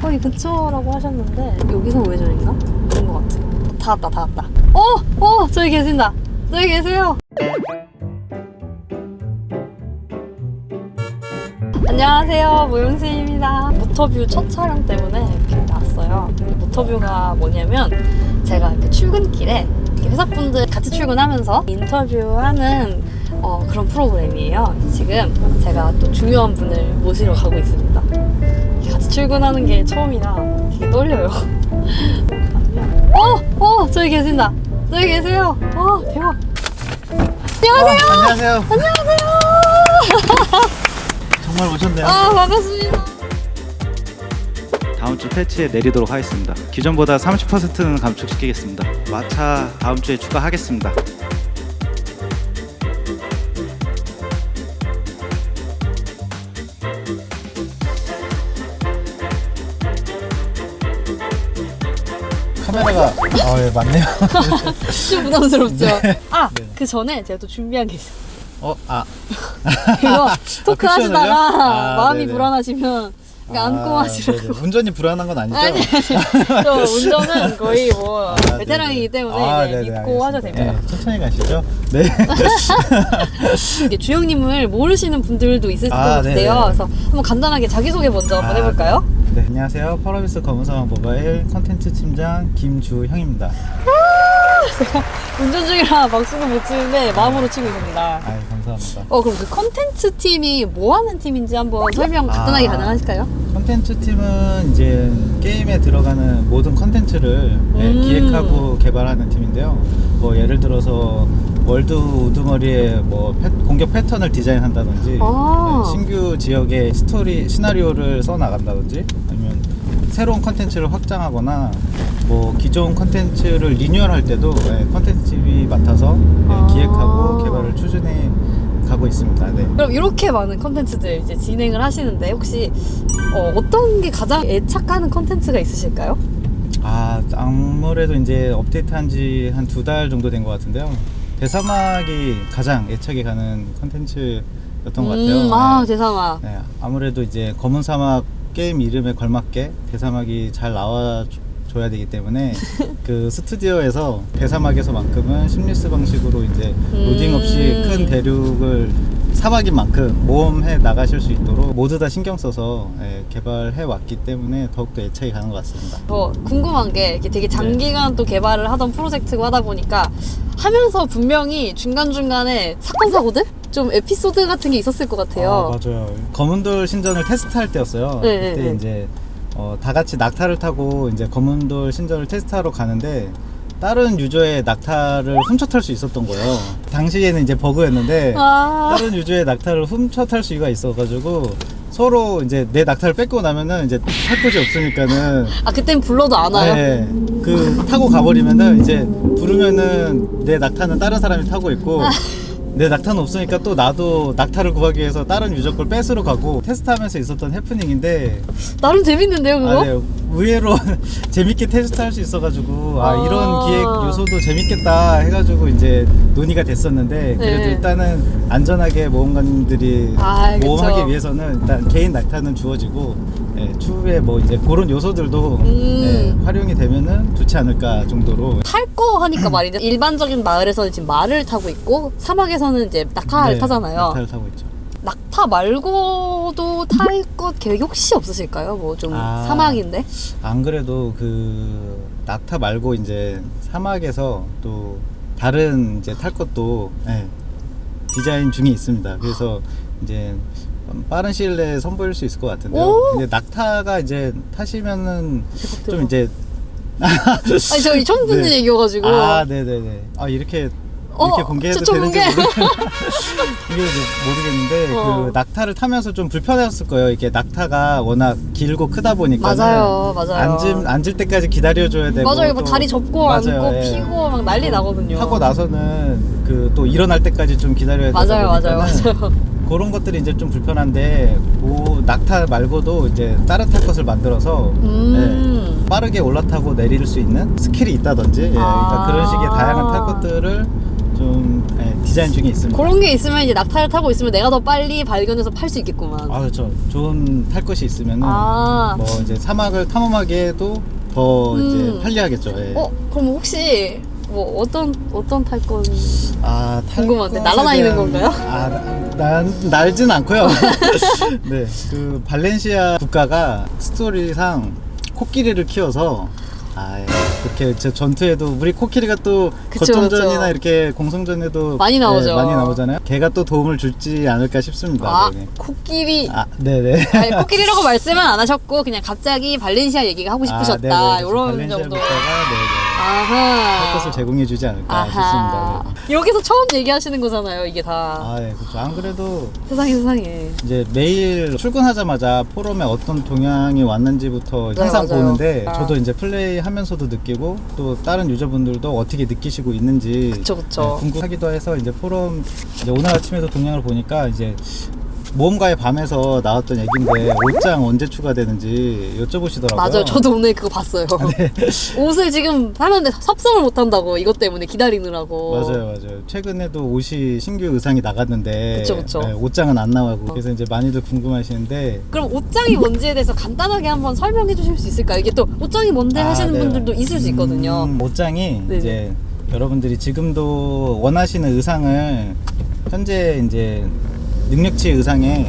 거의 근처라고 하셨는데 여기서 우회전인가? 그런 것 같아. 다 왔다, 다 왔다. 어, 어, 저기 계신다. 저기 계세요. 안녕하세요, 모용수입니다. 모터뷰 첫 촬영 때문에 이렇게 나왔어요. 모터뷰가 뭐냐면 제가 이렇게 출근길에 회사분들 같이 출근하면서 인터뷰하는 어, 그런 프로그램이에요. 지금 제가 또 중요한 분을 모시러 가고 있습니다. 같이 출근하는 게 처음이라 되게 떨려요. 어, 어, 저기 계신다. 저기 계세요. 어, 대박. 안녕하세요. 어, 안녕하세요. 정말 오셨네요. 아, 반갑습니다. 다음 주 패치에 내리도록 하겠습니다. 기존보다 30%는 감축시키겠습니다. 마차 다음 주에 추가하겠습니다. 카메라가 아, 예, 맞네요. 좀 부담스럽죠? 아, 네. 그 전에 제가 또 준비한 게 있어요. 어, 아, 이거 토크 쿠션을요? 하시다가 아, 마음이 네네. 불안하시면 이거 안고 아, 하시라고. 네네. 운전이 불안한 건 아니죠? 아니, 아니. 저 운전은 거의 뭐 아, 베테랑이기. 때문에 아, 네네, 믿고 하셔도. 됩니다. 네, 천천히 가시죠. 네. 이게 주영님을 모르시는 분들도 있을 것 아, 같아요. 그래서 한번 간단하게 자기소개 먼저 한번 아, 해볼까요? 네, 안녕하세요. 펄어비스 검은사막 모바일 컨텐츠 팀장 김주형입니다. 운전 중이라 박수는 못 치는데 마음으로 치고 있습니다. 아, 감사합니다. 어 그럼 그 컨텐츠 팀이 뭐 하는 팀인지 한번 설명 간단하게 아. 가능하실까요? 컨텐츠 팀은 이제 게임에 들어가는 모든 컨텐츠를 네, 음. 기획하고 개발하는 팀인데요. 뭐 예를 들어서 월드 우두머리의 뭐 패- 공격 패턴을 디자인한다든지 아. 네, 신규 지역의 스토리 시나리오를 써 나간다든지 새로운 컨텐츠를 확장하거나 뭐 기존 컨텐츠를 리뉴얼할 때도 네, 컨텐츠 팀이 맡아서 네, 아. 기획하고 개발을 추진해 가고 있습니다. 네. 그럼 이렇게 많은 컨텐츠들 이제 진행을 하시는데 혹시 어, 어떤 게 가장 애착하는 컨텐츠가 있으실까요? 아 아무래도 이제 업데이트한 지 한 두 달 정도 된 것 같은데요. 대사막이 가장 애착이 가는 컨텐츠였던 것 같아요. 음, 아 네. 대사막. 네, 아무래도 이제 검은 사막 게임 이름에 걸맞게 대사막이 잘 나와 줘야 되기 때문에 그 스튜디오에서 대사막에서만큼은 심리스 방식으로 이제 로딩 없이 음. 큰 대륙을 사막인 만큼 모험해 나가실 수 있도록 모두 다 신경 써서 예, 개발해 왔기 때문에 더욱더 애착이 가는 것 같습니다. 저 궁금한 게 이게 되게 네. 장기간 또 개발을 하던 프로젝트고 하다 보니까 하면서 분명히 중간중간에 사건 사고들? 좀 에피소드 같은 게 있었을 것 같아요. 아, 맞아요. 검은돌 신전을 테스트할 때였어요. 네, 그때 네, 네. 이제 어, 다 같이 낙타를 타고 이제 검은돌 신전을 테스트하러 가는데 다른 유저의 낙타를 훔쳐 탈 수 있었던 거예요. 당시에는 이제 버그였는데 아, 다른 유저의 낙타를 훔쳐 탈 수가 있어가지고 서로 이제 내 낙타를 뺏고 나면은 이제 탈 곳이 없으니까는 아 그땐 불러도 안 와요? 네, 그 타고 가버리면은 이제 부르면은 내 낙타는 다른 사람이 타고 있고 내 낙타는 없으니까 또 나도 낙타를 구하기 위해서 다른 유저 걸 뺏으러 가고 테스트하면서 있었던 해프닝인데 나름 재밌는데요 그거? 아, 네, 의외로 재밌게 테스트할 수 있어가지고 아, 아. 이런 기획 요소도 재밌겠다 해가지고 이제 논의가 됐었는데 그래도 네. 일단은 안전하게 모험가님들이 아. 모험하기 위해서는 일단 개인 낙타는 주어지고 예, 추후에 뭐 이제 그런 요소들도 음. 예, 활용이 되면은 좋지 않을까 정도로 탈 거 하니까 말이죠. 일반적인 마을에서는 지금 말을 타고 있고 사막에서는 이제 낙타를 네, 타잖아요. 낙타를 타고 있죠. 낙타 말고도 탈 것 계획 혹시 없으실까요? 뭐 좀 아. 사막인데. 안 그래도 그 낙타 말고 이제 사막에서 또 다른 이제 탈 것도 예, 디자인 중에 있습니다. 그래서 이제 빠른 시일 내에 선보일 수 있을 것 같은데요. 오! 근데 낙타가 이제 타시면은 좀. 이제 아니 처음 듣는 네. 얘기여가지고. 아 네네네 아 이렇게 이렇게 어, 공개해도 추천 되는지 공개. 모르... 모르겠는데 어. 그 낙타를 타면서 좀 불편했을 거예요. 이게 낙타가 워낙 길고 크다 보니까 맞아요, 맞아요. 앉을 앉을 때까지 기다려줘야 되고 맞아요. 뭐 또- 다리 접고 맞아요, 앉고 예. 피고 막 난리 나거든요. 타고 나서는 그 또 일어날 때까지 좀 기다려야 맞아요, 맞아요, 맞아요. 그런 것들이 이제 좀 불편한데 그 낙타 말고도 이제 탈 것을 만들어서 음. 예, 빠르게 올라타고 내릴 수 있는 스킬이 있다든지 예, 아. 그러니까 그런 식의 다양한 탈 것들을 좀 예, 디자인 중에 있습니다. 그런 게 있으면 이제 낙타를 타고 있으면 내가 더 빨리 발견해서 팔 수 있겠구만. 아 그렇죠. 좋은 탈 것이 있으면은 아. 뭐 이제 사막을 탐험하기에도 더 음. 이제 편리하겠죠. 예. 어 그럼 혹시 뭐 어떤 어떤 탈 건? 아, 탈 궁금한데, 날아다니는 건가요? 아, 나, 나, 날진 않고요. 네, 그 발렌시아 국가가 스토리상 코끼리를 키워서 아, 예. 그렇게 제 전투에도 우리 코끼리가 또 그쵸, 거점전이나 그쵸. 이렇게 공성전에도 많이 나오죠. 네, 많이 나오잖아요. 걔가 또 도움을 줄지 않을까 싶습니다. 아 네. 코끼리. 아, 네, 네. 아니, 코끼리라고 말씀은 안 하셨고 그냥 갑자기 발렌시아 얘기가 하고 싶으셨다 아, 네네. 이런 정도. 네, 네. 할 아하. 것을 제공해주지 않을까 아하. 싶습니다. 네. 여기서 처음 얘기하시는 거잖아요 이게 다. 아, 예, 그렇죠. 안 그래도 세상에 세상에. 이제 매일 출근하자마자 포럼에 어떤 동향이 왔는지부터 네, 항상 맞아요. 보는데 아. 저도 이제 플레이하면서도 느끼고 또 다른 유저분들도 어떻게 느끼시고 있는지 그쵸, 그쵸. 네, 궁금하기도 해서 이제 포럼 이제 오늘 아침에도 동향을 보니까 이제 모험가의 밤에서 나왔던 얘긴데 옷장 언제 추가되는지 여쭤보시더라고요. 맞아요. 저도 오늘 그거 봤어요. 네. 옷을 지금 사는데 섭섭을 못 한다고 이것 때문에 기다리느라고. 맞아요, 맞아요. 최근에도 옷이 신규 의상이 나갔는데 그쵸, 그쵸. 네, 옷장은 안 나가고 그래서 이제 많이들 궁금하시는데 그럼 옷장이 뭔지에 대해서 간단하게 한번 설명해 주실 수 있을까요? 이게 또 옷장이 뭔데 아, 하시는 네. 분들도 있을 수 있거든요. 음, 옷장이 네네. 이제 여러분들이 지금도 원하시는 의상을 현재 이제 능력치 의상에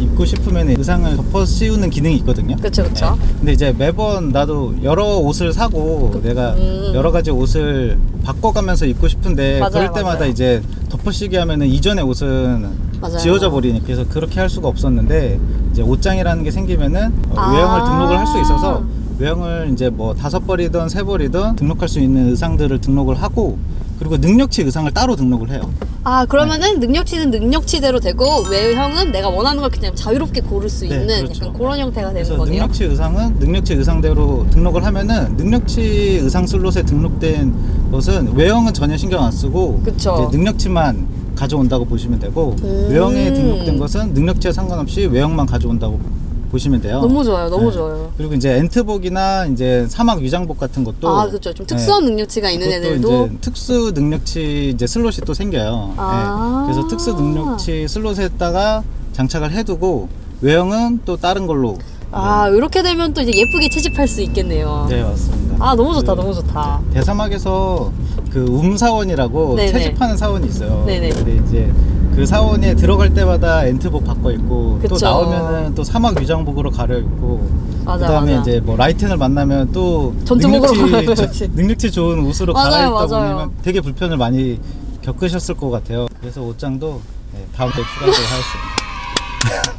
입고 싶으면 의상을 덮어 씌우는 기능이 있거든요. 그쵸, 그쵸. 네. 근데 이제 매번 나도 여러 옷을 사고 내가 음. 여러 가지 옷을 바꿔가면서 입고 싶은데 맞아요, 그럴 때마다 맞아요. 이제 덮어 씌기 하면은 이전의 옷은 맞아요. 지워져 버리니까 그래서 그렇게 할 수가 없었는데 이제 옷장이라는 게 생기면은 어, 아. 외형을 등록을 할 수 있어서 외형을 이제 뭐 다섯 벌이든 세 벌이든 등록할 수 있는 의상들을 등록을 하고 그리고 능력치 의상을 따로 등록을 해요. 아 그러면은 능력치는 능력치대로 되고 외형은 내가 원하는 걸 그냥 자유롭게 고를 수 네, 있는 그렇죠. 약간 그런 형태가 되는 거네요. 능력치 의상은 능력치 의상대로 등록을 하면은 능력치 의상 슬롯에 등록된 것은 외형은 전혀 신경 안 쓰고. 이제 능력치만 가져온다고 보시면 되고 음. 외형에 등록된 것은 능력치에 상관없이 외형만 가져온다고 보시면 돼요. 너무 좋아요, 너무 네. 좋아요. 그리고 이제 엔트복이나 이제 사막 위장복 같은 것도 아 그렇죠. 좀 특수한 능력치가 있는 애들도 이제 특수 능력치 이제 슬롯이 또 생겨요. 아. 네. 그래서 특수 능력치 슬롯에다가 장착을 해 두고 외형은 또 다른 걸로. 아 이렇게 되면 또 이제 예쁘게 채집할 수 있겠네요. 네, 맞습니다. 아 너무 좋다, 그 너무 좋다. 대사막에서 그 움사원이라고 네네. 채집하는 사원이 있어요. 네네. 근데 이제 그 사원에 들어갈 때마다 엔트복 바꿔 입고 또 그쵸. 나오면은 또 사막 위장복으로 가려 입고 맞아, 그다음에 맞아. 이제 뭐 라이텐을 만나면 또 전투복으로 능력치. 능력치 좋은 옷으로 맞아요, 갈아입다 맞아요. 보면 되게 불편을 많이 겪으셨을 것 같아요. 그래서 옷장도 네, 다음 주에 추가하도록 하겠습니다.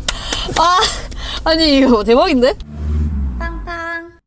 아 아니 이거 대박인데?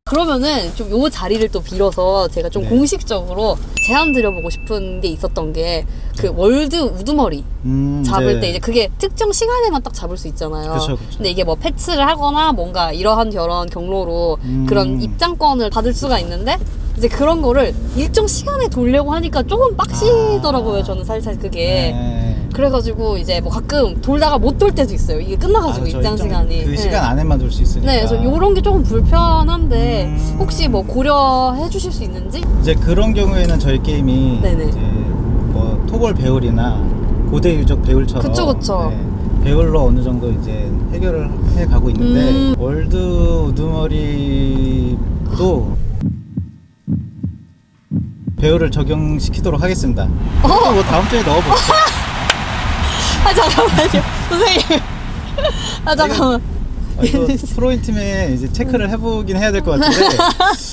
그러면은 좀 요 자리를 또 빌어서 제가 좀 네. 공식적으로 제안 드려보고 싶은 게 있었던 게 그 월드 우두머리 음, 잡을 네. 때 이제 그게 특정 시간에만 딱 잡을 수 있잖아요. 그쵸, 그쵸. 근데 이게 뭐 패치를 하거나 뭔가 이러한 저런 경로로 음. 그런 입장권을 받을 수가 있는데 이제 그런 거를 일정 시간에 돌려고 하니까 조금 빡시더라고요. 아. 저는 살살 그게. 네. 그래가지고 이제 뭐 가끔 돌다가 못 돌 때도 있어요. 이게 끝나가지고 아. 입장 시간이. 그 네. 시간 안에만 돌 수 있으니까. 네, 그래서 요런 게 조금 불편한데 음. 혹시 뭐 고려해 주실 수 있는지? 이제 그런 경우에는 저희 게임이 네네. 이제 뭐 토벌 배울이나 고대 유적 배울처럼 그쵸, 그쵸. 네, 배울로 어느 정도 이제 해결을 해 가고 있는데 음. 월드 우두머리도 배율을 적용시키도록 하겠습니다. 어? 뭐 다음 주에 넣어볼게요. 아 잠깐만요, 선생님. 아 잠깐만. 아, 이거 프로그램 팀에 이제 체크를 해보긴 해야 될 것 같은데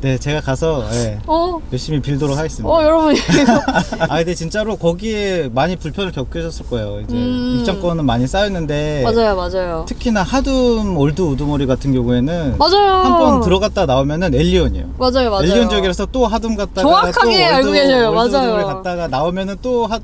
네 제가 가서 예, 어, 열심히 빌도록 하겠습니다. 어 여러분 아 근데 진짜로 거기에 많이 불편을 겪으셨을 거예요. 이제 음. 입장권은 많이 쌓였는데 맞아요, 맞아요. 특히나 하둠 월드 우두머리 같은 경우에는 맞아요. 한 번 들어갔다 나오면은 엘리온이에요. 맞아요, 맞아요. 엘리온 지역이라서 또 하둠 갔다가 정확하게 또 알고 계셔요. 맞아요. 갔다가 나오면은 또 하,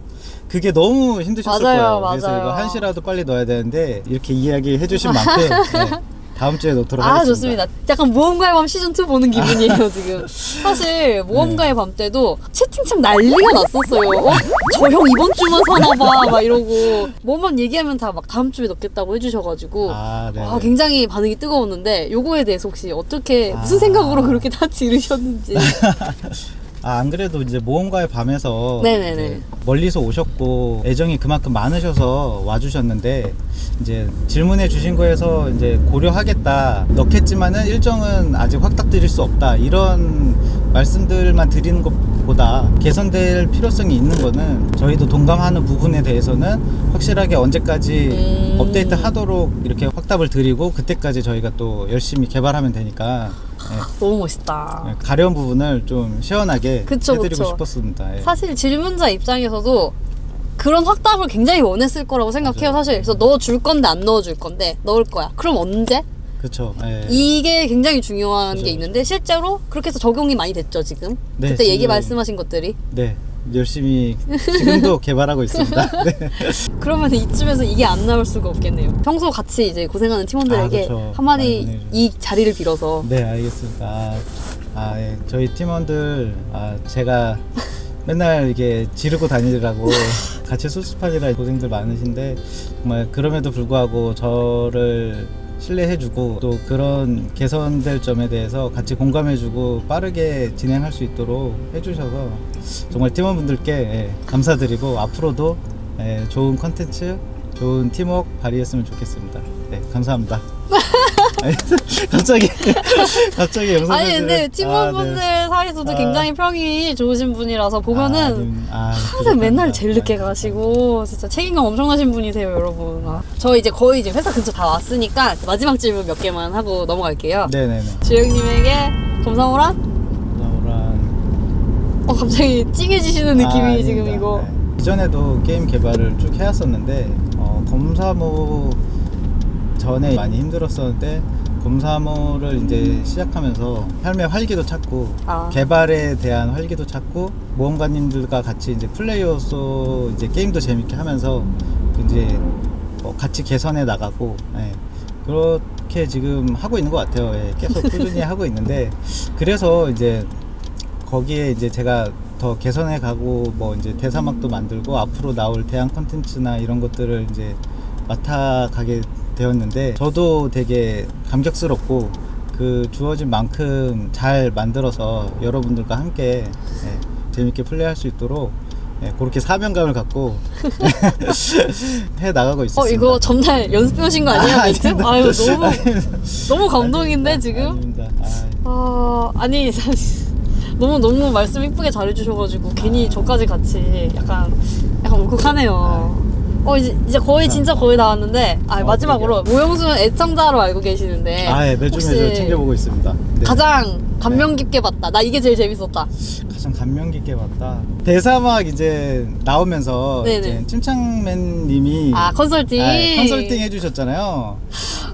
그게 너무 힘드셨을 맞아요, 거예요. 그래서 맞아요. 이거 한시라도 빨리 넣어야 되는데 이렇게 이야기 해 주신 만큼 네, 다음 주에 넣도록 아 하겠습니다. 좋습니다. 약간 모험가의 밤 시즌 2 보는 기분이에요 지금. 사실 모험가의 네. 밤 때도 채팅창 난리가 났었어요. 어? 저 형 이번 주만 사나봐 막 이러고 뭐만 얘기하면 다 막 다음 주에 넣겠다고 해주셔가지고 아, 네. 아, 굉장히 반응이 뜨거웠는데 요거에 대해서 혹시 어떻게 무슨 아. 생각으로 그렇게 다 지르셨는지. 아, 안 그래도 이제 모험가의 밤에서. 이제 멀리서 오셨고 애정이 그만큼 많으셔서 와주셨는데 이제 질문해 주신 거에서 이제 고려하겠다 넣겠지만은 일정은 아직 확답 드릴 수 없다 이런 말씀들만 드리는 것보다 개선될 필요성이 있는 거는 저희도 동감하는 부분에 대해서는 확실하게 언제까지 음. 업데이트 하도록 이렇게 확답을 드리고 그때까지 저희가 또 열심히 개발하면 되니까 예, 너무 멋있다. 예, 가려운 부분을 좀 시원하게 그쵸, 해드리고 그쵸. 싶었습니다. 예. 사실 질문자 입장에서도 그런 확답을 굉장히 원했을 거라고 생각해요, 맞아요. 사실. 그래서 넣어 줄 건데 안 넣어 줄 건데 넣을 거야. 그럼 언제? 그렇죠. 예. 이게 굉장히 중요한 그죠, 게 있는데 실제로 그렇게 해서 적용이 많이 됐죠, 지금. 네, 그때 얘기 지금- 말씀하신 것들이. 네, 열심히 지금도 개발하고 있습니다. 네. 그러면 이쯤에서 이게 안 나올 수가 없겠네요. 평소 같이 이제 고생하는 팀원들에게 아. 많이 한마디. 이 자리를 빌어서 네, 알겠습니다. 아, 아, 예. 저희 팀원들 아, 제가 맨날 이게 지르고 다니느라고 같이 수습하느라 고생들 많으신데 정말 그럼에도 불구하고 저를 신뢰해주고 또 그런 개선될 점에 대해서 같이 공감해주고 빠르게 진행할 수 있도록 해주셔서 정말 팀원분들께 예, 감사드리고 앞으로도 예, 좋은 컨텐츠, 좋은 팀워크 발휘했으면 좋겠습니다. 네, 감사합니다. 갑자기 갑자기 영상 아니 근데 팀원분들 아, 네. 사이에서도 아. 굉장히 평이 좋으신 분이라서 보면은 아, 님, 아, 항상 부족합니다. 맨날 제일 늦게 가시고 진짜 책임감 엄청나신 분이세요 여러분 아, 저 이제 거의 이제 회사 근처 다 왔으니까 마지막 질문 몇 개만 하고 넘어갈게요 네네네. 주영님에게 검사오란? 어 갑자기 찡해지시는 느낌이 아, 지금. 이거 네. 이전에도 게임 개발을 쭉 해왔었는데 어, 검사모 전에 많이 힘들었었는데 검사모를 이제 시작하면서 삶의 활기도 찾고 아. 개발에 대한 활기도 찾고 모험가님들과 같이 이제 플레이어로서 이제 게임도 재밌게 하면서 이제 어, 같이 개선해 나가고 예, 그렇게 지금 하고 있는 것 같아요. 예, 계속 꾸준히 하고 있는데 그래서 이제 거기에 이제 제가 더 개선해 가고 뭐 이제 대사막도 만들고 앞으로 나올 대안 콘텐츠나 이런 것들을 이제 맡아 가게 되었는데 저도 되게 감격스럽고 그 주어진 만큼 잘 만들어서 여러분들과 함께 예, 재밌게 플레이할 수 있도록 예, 그렇게 사명감을 갖고 해 나가고 있습니다. 어 이거 전날 연습해 오신 거 아니에요 아. 아유 너무. 너무 감동인데 아닙니다. 지금? 아닙니다. 아, 아 아니 사실 너무 너무 말씀 이쁘게 잘해주셔가지고 괜히 저까지 같이 약간 약간 울컥하네요. 어 이제 이제 거의 진짜 거의 다 왔는데 아 어, 마지막으로 모영수는 애청자로 알고 계시는데 아, 예, 매주 매주 챙겨보고 있습니다. 네. 가장 감명 깊게 봤다. 나 이게 제일 재밌었다. 가장 감명 깊게 봤다. 대사막 이제 나오면서 네네. 이제 찜창맨님이 아 컨설팅. 아, 컨설팅 해주셨잖아요.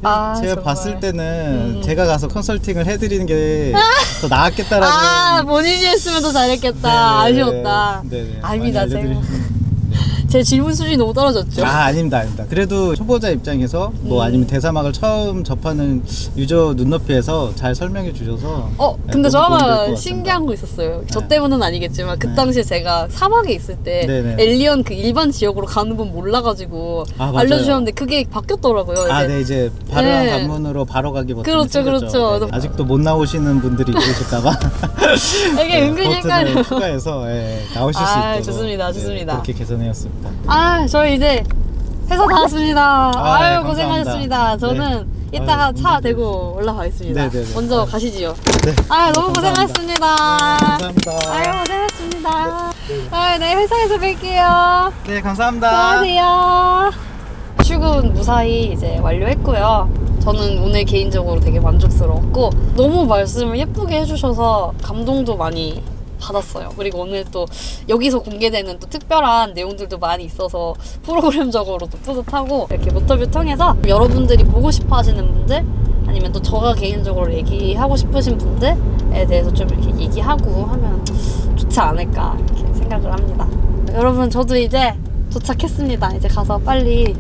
아, 제가 정말. 봤을 때는 음. 제가 가서 컨설팅을 해드리는 게 더 나았겠다라는. 아 본인이 했으면 더 잘했겠다. 네네. 아쉬웠다. 네네. 아닙니다, 제가. 제 질문 수준이 너무 떨어졌죠. 아 아닙니다 아닙니다 그래도 초보자 입장에서 뭐 음. 아니면 대사막을 처음 접하는 유저 눈높이에서 잘 설명해 주셔서 어, 네, 근데 저 같습니다. 신기한 거 있었어요. 저 네. 때문은 아니겠지만 그 네. 당시에 제가 사막에 있을 때 네네. 엘리언 그 일반 지역으로 가는 분 몰라가지고 아. 알려주셨는데 그게 바뀌었더라고요. 아, 이제. 네, 이제 바로한 네. 관문으로 바로 가기 버튼이 그렇죠. 그렇죠. 네, 아직도 못 나오시는 분들이 있으실까봐 이게 은근히 헷갈려. 추가해서 예, 나오실 수 아, 있도록 좋습니다, 네, 좋습니다. 그렇게 개선해왔습니다. 아, 저희 이제 회사 다 왔습니다. 아, 아, 네, 유 고생하셨습니다. 저는 네. 이따가 아유, 차. 대고 올라가겠습니다. 네, 네, 네. 먼저 아유. 가시지요. 네. 아, 너무. 고생하셨습니다. 감사합니다. 아유, 고생하셨습니다. 아, 네, 회사에서 뵐게요. 네, 감사합니다. 안녕하세요. 출근 무사히 이제 완료했고요. 저는 오늘 개인적으로 되게 만족스러웠고 너무 말씀을 예쁘게 해주셔서 감동도 많이 받았어요. 그리고 오늘 또 여기서 공개되는 또 특별한 내용들도 많이 있어서 프로그램적으로도 뿌듯하고 이렇게 모터뷰 통해서 여러분들이 보고 싶어 하시는 분들 아니면 또 저가 개인적으로 얘기하고 싶으신 분들에 대해서 좀 이렇게 얘기하고 하면 좋지 않을까 이렇게 생각을 합니다. 여러분 저도 이제 도착했습니다. 이제 가서 빨리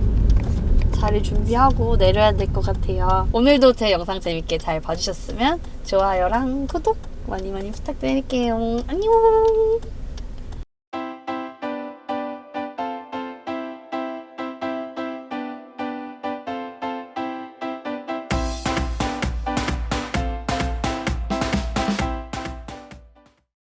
자리 준비하고 내려야 될 것 같아요. 오늘도 제 영상 재밌게 잘 봐주셨으면 좋아요랑 구독 많이 많이 부탁드릴게요. 안녕!